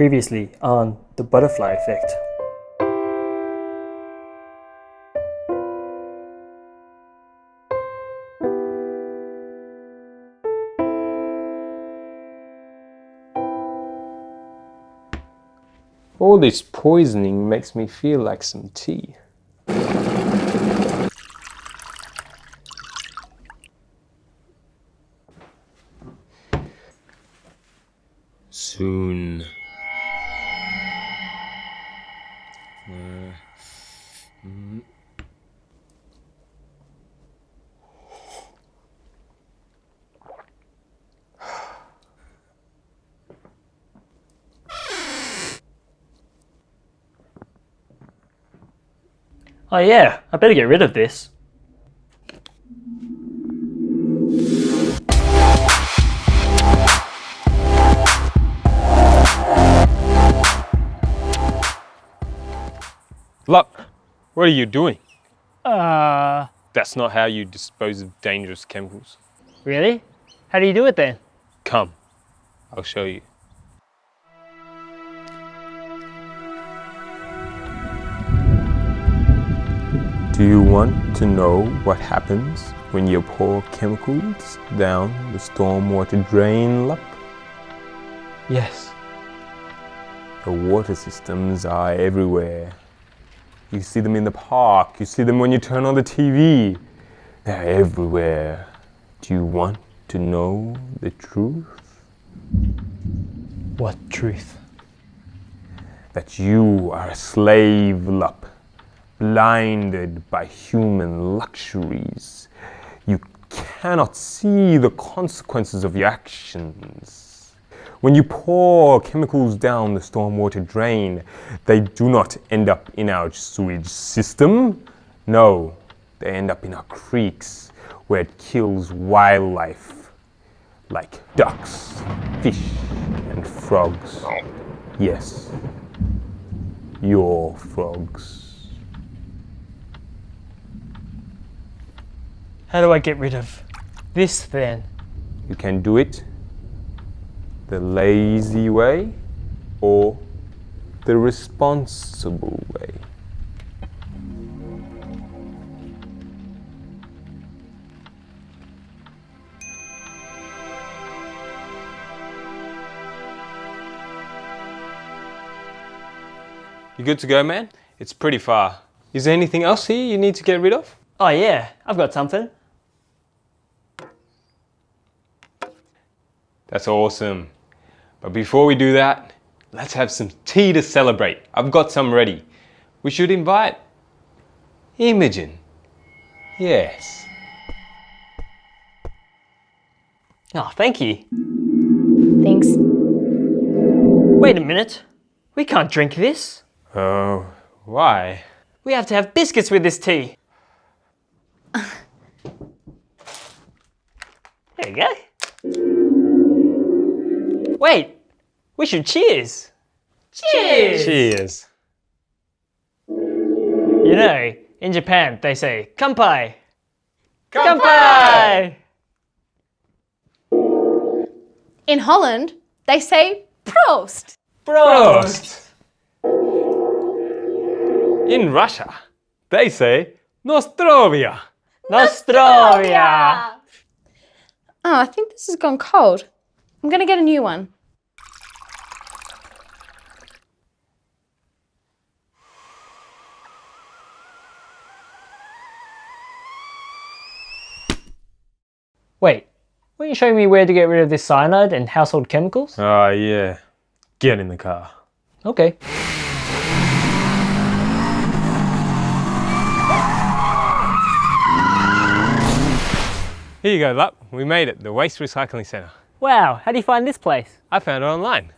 Previously on The Butterfly Effect. All this poisoning makes me feel like some tea. Soon. Oh yeah, I better get rid of this. Luck, what are you doing? Uh, That's not how you dispose of dangerous chemicals. really? How do you do it then? Come, I'll show you. Do you want to know what happens when you pour chemicals down the stormwater drain lup? Yes. The water systems are everywhere. You see them in the park, you see them when you turn on the TV. They're everywhere. Do you want to know the truth? What truth? That you are a slave lup, blinded by human luxuries. You cannot see the consequences of your actions. When you pour chemicals down the stormwater drain, they do not end up in our sewage system. No, they end up in our creeks where it kills wildlife like ducks, fish, and frogs. Yes, your frogs. How do I get rid of this then? You can do it the lazy way or the responsible way. You good to go, man? It's pretty far. Is there anything else here you need to get rid of? Oh yeah, I've got something. That's awesome. But before we do that, let's have some tea to celebrate. I've got some ready. We should invite Imogen. Yes. Oh, thank you. Thanks. Wait a minute. We can't drink this. Oh, why? We have to have biscuits with this tea. there you go. Wait, we should cheers. Cheers! Cheers. You know, in Japan they say kanpai. Kanpai! In Holland, they say Prost. Prost! In Russia, they say Nostrovia. Nostrovia! Oh, I think this has gone cold. I'm gonna get a new one. Wait, were you showing me where to get rid of this cyanide and household chemicals? Oh, yeah. Get in the car. Okay. Here you go, Luck. We made it, the Waste Recycling Centre. Wow, how do you find this place? I found it online.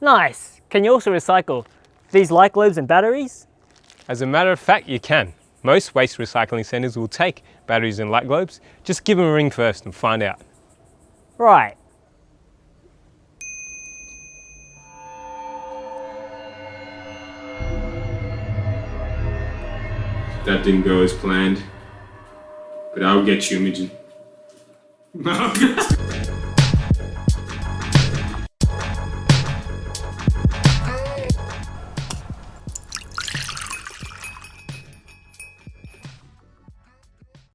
Nice. Can you also recycle these light globes and batteries? As a matter of fact, you can. Most waste recycling centres will take batteries and light globes. Just give them a ring first and find out. Right. That didn't go as planned. But I'll get you, Imogen.